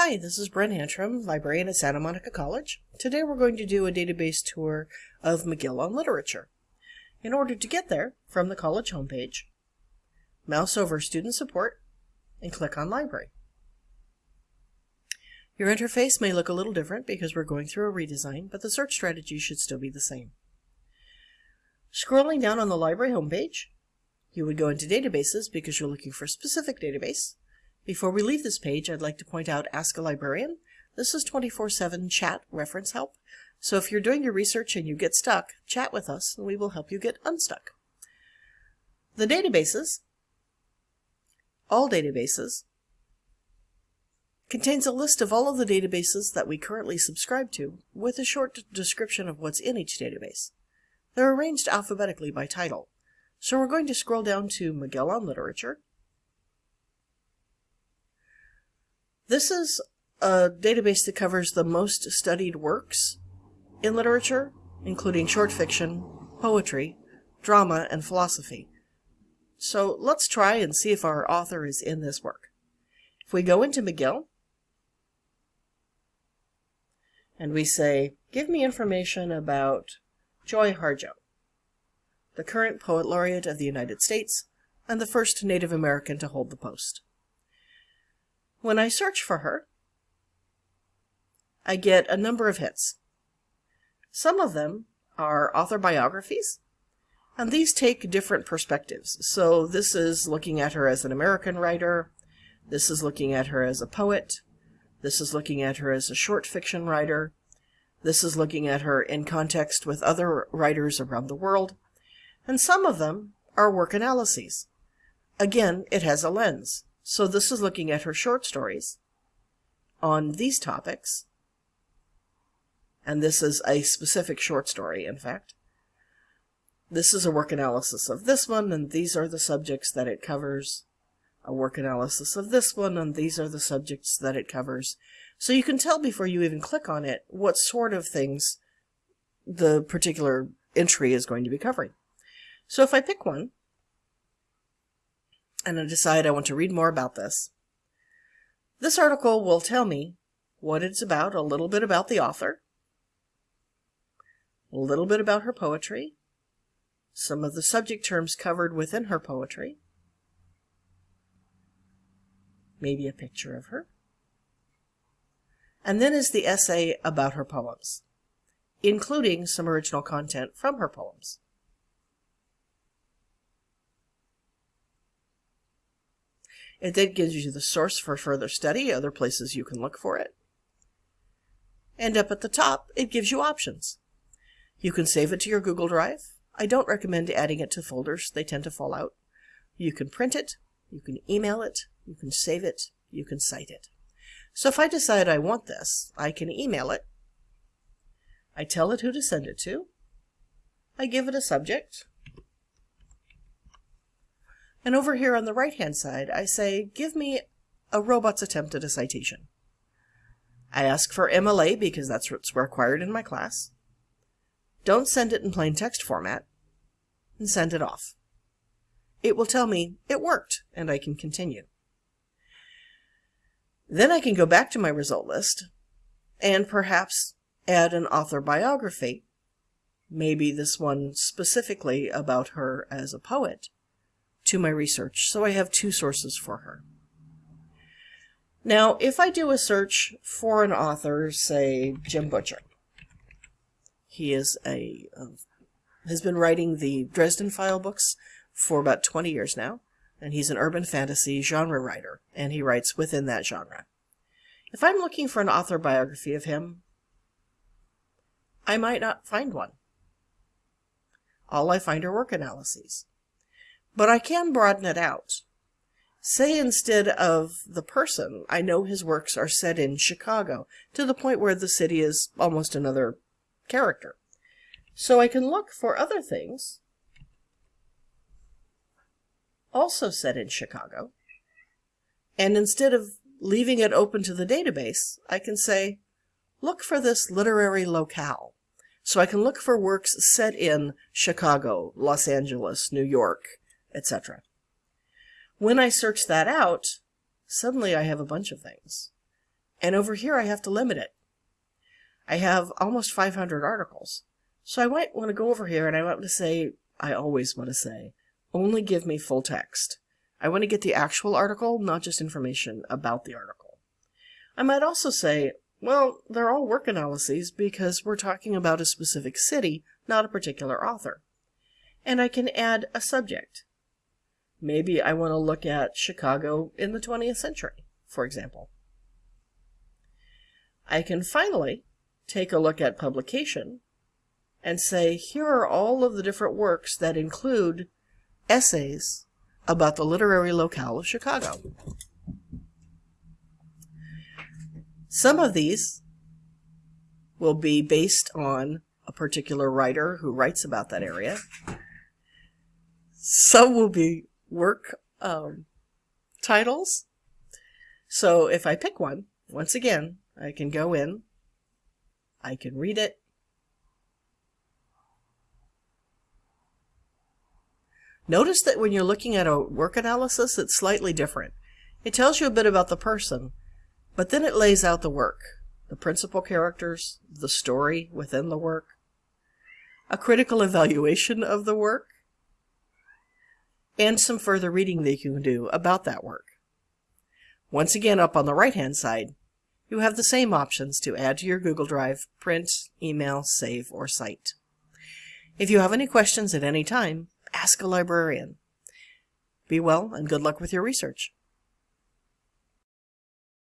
Hi, this is Bren Antrim, librarian at Santa Monica College. Today we're going to do a database tour of Magill on Literature. In order to get there, from the college homepage, mouse over Student Support and click on Library. Your interface may look a little different because we're going through a redesign, but the search strategy should still be the same. Scrolling down on the library homepage, you would go into Databases because you're looking for a specific database, before we leave this page, I'd like to point out Ask a Librarian. This is 24-7 chat reference help. So if you're doing your research and you get stuck, chat with us and we will help you get unstuck. The databases, all databases, contains a list of all of the databases that we currently subscribe to with a short description of what's in each database. They're arranged alphabetically by title. So we're going to scroll down to Magill on Literature, This is a database that covers the most studied works in literature, including short fiction, poetry, drama, and philosophy. So let's try and see if our author is in this work. If we go into Magill, and we say, give me information about Joy Harjo, the current Poet Laureate of the United States and the first Native American to hold the post. When I search for her, I get a number of hits. Some of them are author biographies, and these take different perspectives. So this is looking at her as an American writer, this is looking at her as a poet, this is looking at her as a short fiction writer, this is looking at her in context with other writers around the world, and some of them are work analyses. Again, it has a lens. So this is looking at her short stories on these topics. And this is a specific short story, in fact. This is a work analysis of this one, and these are the subjects that it covers. A work analysis of this one, and these are the subjects that it covers. So you can tell before you even click on it what sort of things the particular entry is going to be covering. So if I pick one, and I decide I want to read more about this. This article will tell me what it's about, a little bit about the author, a little bit about her poetry, some of the subject terms covered within her poetry, maybe a picture of her, and then is the essay about her poems, including some original content from her poems. It then gives you the source for further study, other places you can look for it. And up at the top, it gives you options. You can save it to your Google Drive. I don't recommend adding it to folders. They tend to fall out. You can print it, you can email it, you can save it, you can cite it. So if I decide I want this, I can email it. I tell it who to send it to. I give it a subject, and over here on the right-hand side, I say, give me a robot's attempt at a citation. I ask for MLA because that's what's required in my class. Don't send it in plain text format, and send it off. It will tell me it worked, and I can continue. Then I can go back to my result list and perhaps add an author biography, maybe this one specifically about her as a poet, to my research, so I have two sources for her. Now, if I do a search for an author, say Jim Butcher, he is a uh, has been writing the Dresden File books for about 20 years now, and he's an urban fantasy genre writer, and he writes within that genre. If I'm looking for an author biography of him, I might not find one. All I find are work analyses. But I can broaden it out. Say instead of the person, I know his works are set in Chicago, to the point where the city is almost another character. So I can look for other things also set in Chicago. And instead of leaving it open to the database, I can say, look for this literary locale. So I can look for works set in Chicago, Los Angeles, New York, etc. When I search that out, suddenly I have a bunch of things. And over here, I have to limit it. I have almost 500 articles. So I might want to go over here and I want to say, I always want to say, only give me full text. I want to get the actual article, not just information about the article. I might also say, well, they're all work analyses because we're talking about a specific city, not a particular author. And I can add a subject. Maybe I want to look at Chicago in the 20th century, for example. I can finally take a look at publication and say, here are all of the different works that include essays about the literary locale of Chicago. Some of these will be based on a particular writer who writes about that area. Some will be work um, titles. So if I pick one, once again, I can go in, I can read it, Notice that when you're looking at a work analysis, it's slightly different. It tells you a bit about the person, but then it lays out the work, the principal characters, the story within the work, a critical evaluation of the work, and some further reading that you can do about that work. Once again, up on the right-hand side, you have the same options to add to your Google Drive, print, email, save, or cite. If you have any questions at any time, ask a librarian. Be well and good luck with your research.